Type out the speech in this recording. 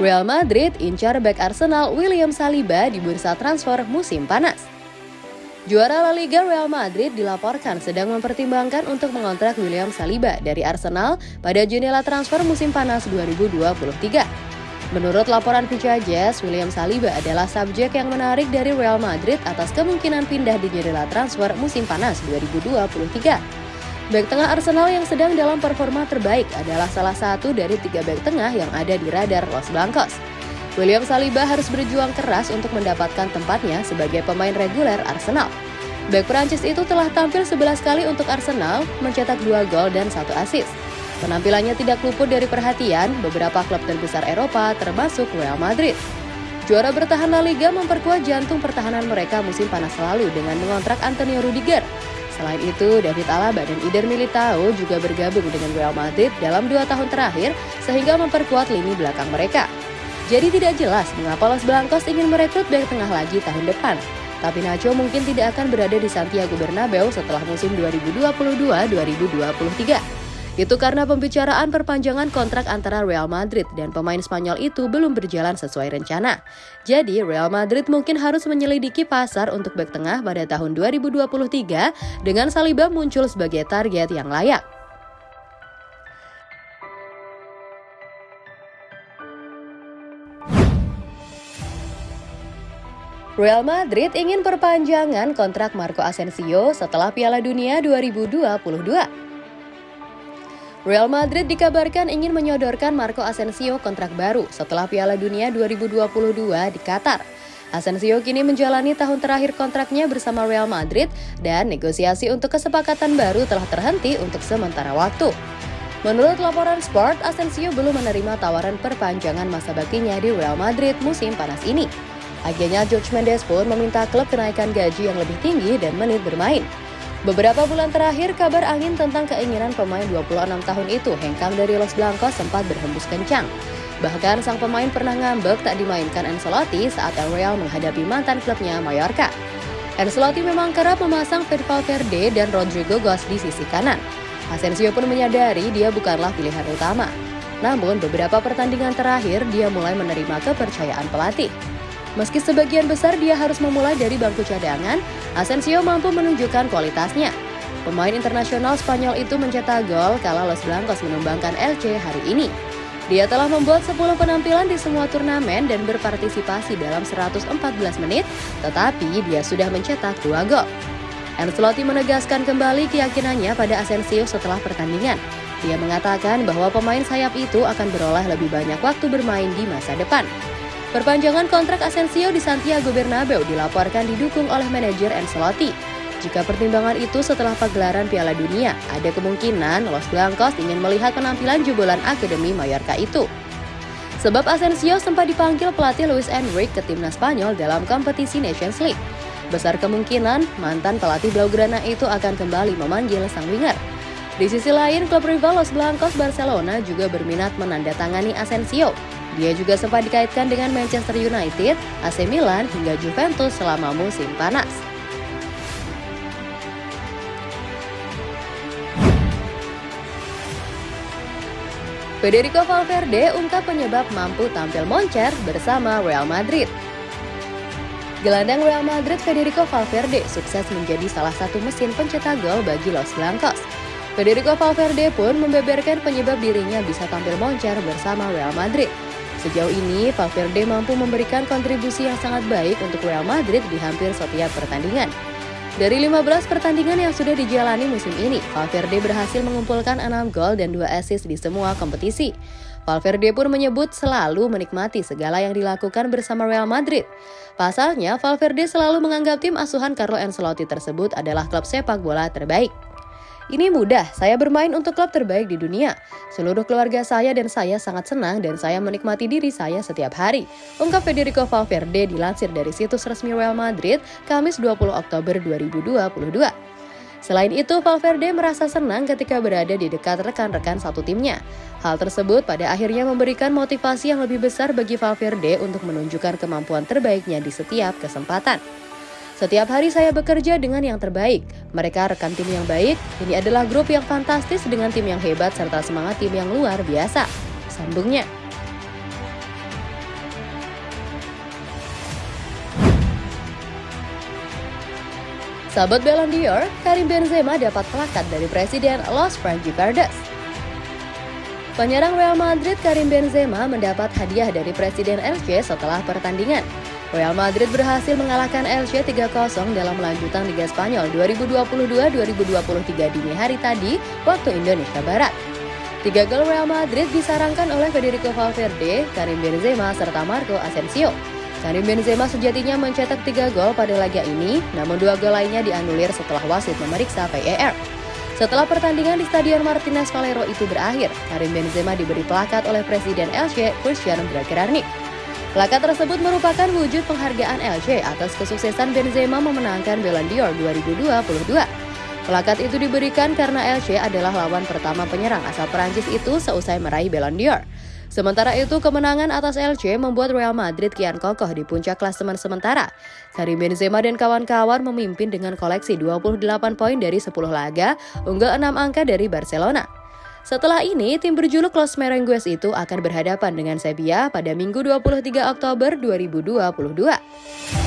Real Madrid incar back Arsenal William Saliba di bursa transfer musim panas. Juara La Liga Real Madrid dilaporkan sedang mempertimbangkan untuk mengontrak William Saliba dari Arsenal pada jendela transfer musim panas 2023. Menurut laporan Vija Jazz, William Saliba adalah subjek yang menarik dari Real Madrid atas kemungkinan pindah di jendela transfer musim panas 2023. Back tengah Arsenal yang sedang dalam performa terbaik adalah salah satu dari tiga back tengah yang ada di radar Los Blancos. William Saliba harus berjuang keras untuk mendapatkan tempatnya sebagai pemain reguler Arsenal. Bek Prancis itu telah tampil 11 kali untuk Arsenal, mencetak 2 gol dan 1 assist. Penampilannya tidak luput dari perhatian beberapa klub terbesar Eropa termasuk Real Madrid. Juara bertahan La Liga memperkuat jantung pertahanan mereka musim panas lalu dengan mengontrak Antonio Rudiger. Selain itu, David Alaba dan Ider Militao juga bergabung dengan Real Madrid dalam dua tahun terakhir sehingga memperkuat lini belakang mereka. Jadi tidak jelas mengapa Los Blancos ingin merekrut bek tengah lagi tahun depan. Tapi Nacho mungkin tidak akan berada di Santiago Bernabeu setelah musim 2022-2023. Itu karena pembicaraan perpanjangan kontrak antara Real Madrid dan pemain Spanyol itu belum berjalan sesuai rencana. Jadi Real Madrid mungkin harus menyelidiki pasar untuk bek tengah pada tahun 2023 dengan Saliba muncul sebagai target yang layak. Real Madrid ingin perpanjangan kontrak Marco Asensio setelah Piala Dunia 2022. Real Madrid dikabarkan ingin menyodorkan Marco Asensio kontrak baru setelah Piala Dunia 2022 di Qatar. Asensio kini menjalani tahun terakhir kontraknya bersama Real Madrid dan negosiasi untuk kesepakatan baru telah terhenti untuk sementara waktu. Menurut laporan Sport, Asensio belum menerima tawaran perpanjangan masa baktinya di Real Madrid musim panas ini. Akhirnya George Mendes pun meminta klub kenaikan gaji yang lebih tinggi dan menit bermain. Beberapa bulan terakhir, kabar angin tentang keinginan pemain 26 tahun itu hengkang dari Los Blancos sempat berhembus kencang. Bahkan sang pemain pernah ngambek tak dimainkan Ancelotti saat El Real menghadapi mantan klubnya Mallorca. Ancelotti memang kerap memasang Fede Valverde dan Rodrigo Goes di sisi kanan. Asensio pun menyadari dia bukanlah pilihan utama. Namun beberapa pertandingan terakhir dia mulai menerima kepercayaan pelatih. Meski sebagian besar dia harus memulai dari bangku cadangan, Asensio mampu menunjukkan kualitasnya. Pemain internasional Spanyol itu mencetak gol kala Los Blancos menumbangkan LC hari ini. Dia telah membuat 10 penampilan di semua turnamen dan berpartisipasi dalam 114 menit, tetapi dia sudah mencetak 2 gol. Ancelotti menegaskan kembali keyakinannya pada Asensio setelah pertandingan. Dia mengatakan bahwa pemain sayap itu akan beroleh lebih banyak waktu bermain di masa depan. Perpanjangan kontrak Asensio di Santiago Bernabeu dilaporkan didukung oleh manajer Ancelotti. Jika pertimbangan itu setelah pagelaran Piala Dunia, ada kemungkinan Los Blancos ingin melihat penampilan jebolan Akademi Mallorca itu. Sebab Asensio sempat dipanggil pelatih Luis Enrique ke timnas Spanyol dalam kompetisi Nations League. Besar kemungkinan mantan pelatih Blaugrana itu akan kembali memanggil sang winger. Di sisi lain, klub rival Los Blancos Barcelona juga berminat menandatangani Asensio dia juga sempat dikaitkan dengan Manchester United, AC Milan, hingga Juventus selama musim panas. Federico Valverde ungkap penyebab mampu tampil moncer bersama Real Madrid. Gelandang Real Madrid Federico Valverde sukses menjadi salah satu mesin pencetak gol bagi Los Blancos. Federico Valverde pun membeberkan penyebab dirinya bisa tampil moncer bersama Real Madrid. Sejauh ini, Valverde mampu memberikan kontribusi yang sangat baik untuk Real Madrid di hampir setiap pertandingan. Dari 15 pertandingan yang sudah dijalani musim ini, Valverde berhasil mengumpulkan 6 gol dan 2 assist di semua kompetisi. Valverde pun menyebut selalu menikmati segala yang dilakukan bersama Real Madrid. Pasalnya, Valverde selalu menganggap tim asuhan Carlo Ancelotti tersebut adalah klub sepak bola terbaik. Ini mudah, saya bermain untuk klub terbaik di dunia. Seluruh keluarga saya dan saya sangat senang dan saya menikmati diri saya setiap hari. Ungkap Federico Valverde dilansir dari situs resmi Real Madrid, Kamis 20 Oktober 2022. Selain itu, Valverde merasa senang ketika berada di dekat rekan-rekan satu timnya. Hal tersebut pada akhirnya memberikan motivasi yang lebih besar bagi Valverde untuk menunjukkan kemampuan terbaiknya di setiap kesempatan. Setiap hari saya bekerja dengan yang terbaik. Mereka rekan tim yang baik, ini adalah grup yang fantastis dengan tim yang hebat serta semangat tim yang luar biasa. Sambungnya. Sahabat Ballon d'Or, Karim Benzema dapat plakat dari Presiden Los Frangiverdes. Penyerang Real Madrid Karim Benzema mendapat hadiah dari Presiden RC setelah pertandingan. Real Madrid berhasil mengalahkan Elche 3-0 dalam lanjutan Liga Spanyol 2022-2023 dini hari tadi waktu Indonesia Barat. Tiga gol Real Madrid disarankan oleh Federico Valverde, Karim Benzema, serta Marco Asensio. Karim Benzema sejatinya mencetak tiga gol pada laga ini, namun dua gol lainnya dianulir setelah wasit memeriksa VAR. Setelah pertandingan di Stadion Martinez Valero itu berakhir, Karim Benzema diberi plakat oleh Presiden LC, Christian Bragarnik. Plakat tersebut merupakan wujud penghargaan LC atas kesuksesan Benzema memenangkan Ballon d'Or 2022. Plakat itu diberikan karena LC adalah lawan pertama penyerang asal Perancis itu seusai meraih Ballon d'Or. Sementara itu, kemenangan atas LC membuat Real Madrid kian kokoh di puncak klasemen sementara. Karim Benzema dan kawan-kawan memimpin dengan koleksi 28 poin dari 10 laga, unggul 6 angka dari Barcelona. Setelah ini, tim berjuluk Los Merengues itu akan berhadapan dengan Sevilla pada Minggu 23 Oktober 2022.